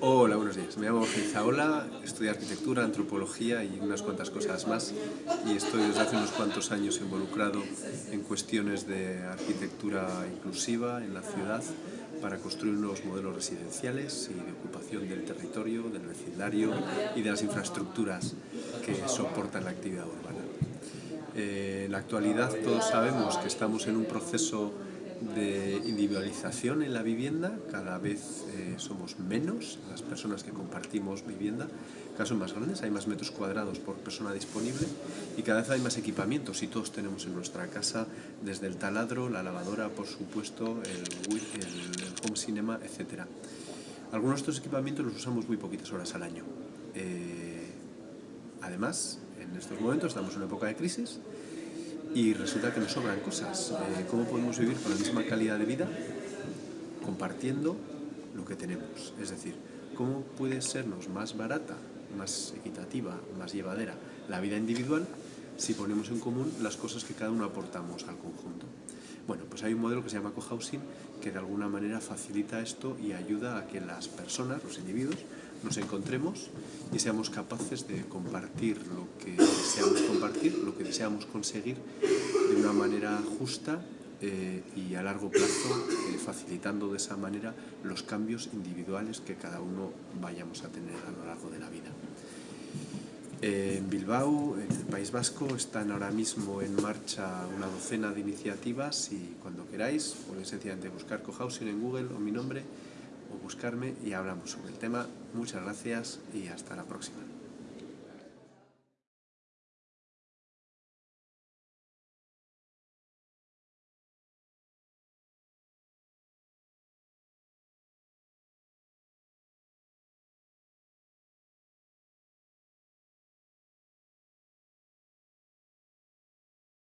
Hola, buenos días. Me llamo Zaola, estudio arquitectura, antropología y unas cuantas cosas más y estoy desde hace unos cuantos años involucrado en cuestiones de arquitectura inclusiva en la ciudad para construir nuevos modelos residenciales y de ocupación del territorio, del vecindario y de las infraestructuras que soportan la actividad urbana. Eh, en la actualidad todos sabemos que estamos en un proceso de individualización en la vivienda, cada vez eh, somos menos las personas que compartimos vivienda, cada son más grandes, hay más metros cuadrados por persona disponible y cada vez hay más equipamientos y todos tenemos en nuestra casa desde el taladro, la lavadora, por supuesto, el, el, home cinema, etc. Algunos de estos equipamientos los usamos muy poquitas horas al año. Eh, además, en estos momentos estamos en una época de crisis y resulta que nos sobran cosas. Eh, ¿Cómo podemos vivir con la misma calidad de vida compartiendo lo que tenemos? Es decir, ¿cómo puede sernos más barata, más equitativa, más llevadera la vida individual si ponemos en común las cosas que cada uno aportamos al conjunto? Bueno, pues hay un modelo que se llama cohousing que de alguna manera facilita esto y ayuda a que las personas, los individuos, nos encontremos y seamos capaces de compartir lo que deseamos compartir, lo deseamos conseguir de una manera justa eh, y a largo plazo, eh, facilitando de esa manera los cambios individuales que cada uno vayamos a tener a lo largo de la vida. En Bilbao, en el País Vasco, están ahora mismo en marcha una docena de iniciativas y cuando queráis podéis sencillamente buscar cohousing en Google o mi nombre o buscarme y hablamos sobre el tema. Muchas gracias y hasta la próxima.